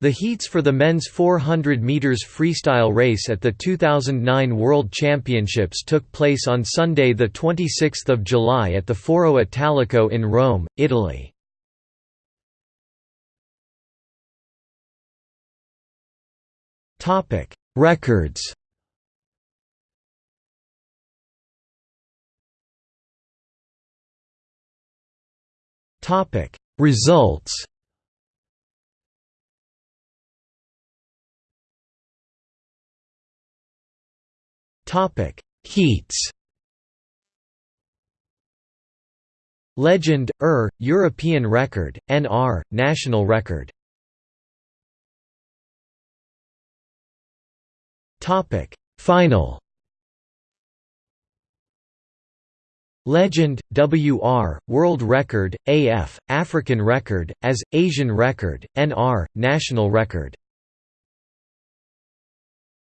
The heats for the men's 400 meters freestyle race at the 2009 World Championships took place on Sunday the 26th of July at the Foro Italico in Rome, Italy. Topic: Records. Topic: Results. Topic: Heats. Legend, ER, European record, NR, national record. Topic: Final. Legend, WR, World Record, AF, African Record, AS, Asian Record, NR, National Record